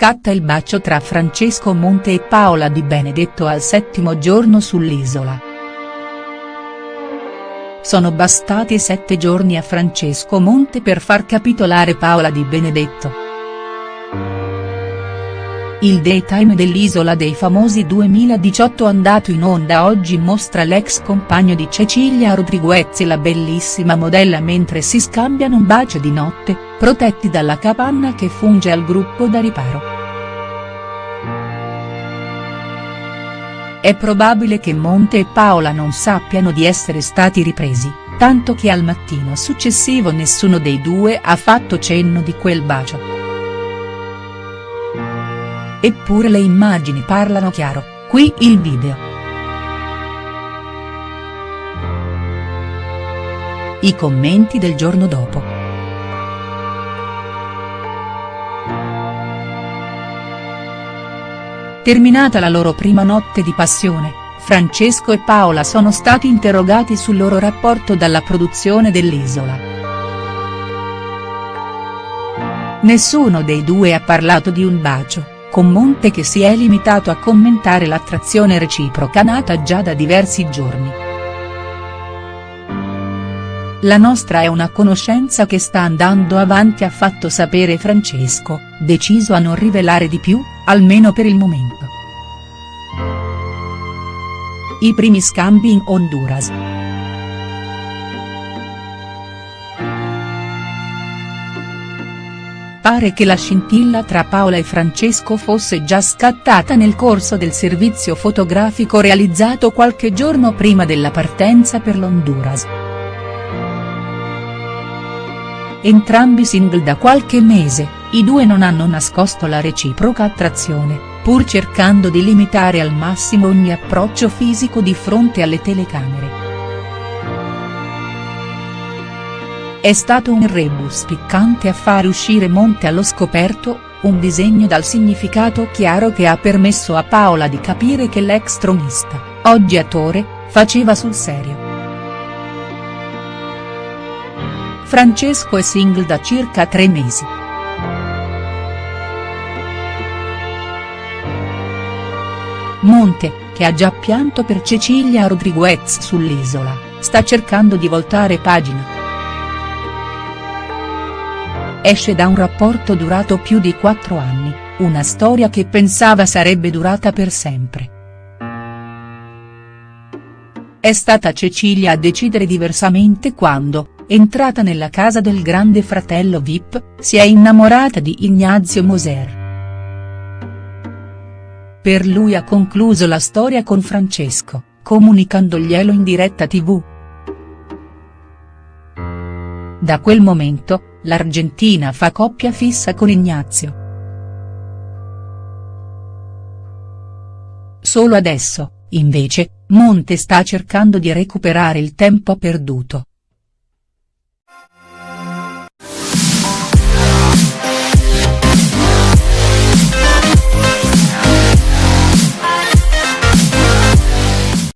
Scatta il bacio tra Francesco Monte e Paola Di Benedetto al settimo giorno sull'isola. Sono bastati sette giorni a Francesco Monte per far capitolare Paola Di Benedetto. Il daytime dell'Isola dei Famosi 2018 andato in onda oggi mostra l'ex compagno di Cecilia Rodriguez e la bellissima modella mentre si scambiano un bacio di notte, protetti dalla capanna che funge al gruppo da riparo. È probabile che Monte e Paola non sappiano di essere stati ripresi, tanto che al mattino successivo nessuno dei due ha fatto cenno di quel bacio. Eppure le immagini parlano chiaro, qui il video. I commenti del giorno dopo. Terminata la loro prima notte di passione, Francesco e Paola sono stati interrogati sul loro rapporto dalla produzione dell'Isola. Nessuno dei due ha parlato di un bacio con Monte che si è limitato a commentare l'attrazione reciproca nata già da diversi giorni. La nostra è una conoscenza che sta andando avanti ha fatto sapere Francesco, deciso a non rivelare di più, almeno per il momento. I primi scambi in Honduras. Pare che la scintilla tra Paola e Francesco fosse già scattata nel corso del servizio fotografico realizzato qualche giorno prima della partenza per l'Honduras. Entrambi single da qualche mese, i due non hanno nascosto la reciproca attrazione, pur cercando di limitare al massimo ogni approccio fisico di fronte alle telecamere. È stato un rebus piccante a fare uscire Monte allo scoperto, un disegno dal significato chiaro che ha permesso a Paola di capire che l'ex tronista, oggi attore, faceva sul serio. Francesco è single da circa tre mesi. Monte, che ha già pianto per Cecilia Rodriguez sull'isola, sta cercando di voltare pagina esce da un rapporto durato più di quattro anni, una storia che pensava sarebbe durata per sempre. È stata Cecilia a decidere diversamente quando, entrata nella casa del grande fratello Vip, si è innamorata di Ignazio Moser. Per lui ha concluso la storia con Francesco, comunicandoglielo in diretta tv. Da quel momento, l'Argentina fa coppia fissa con Ignazio. Solo adesso, invece, Monte sta cercando di recuperare il tempo perduto.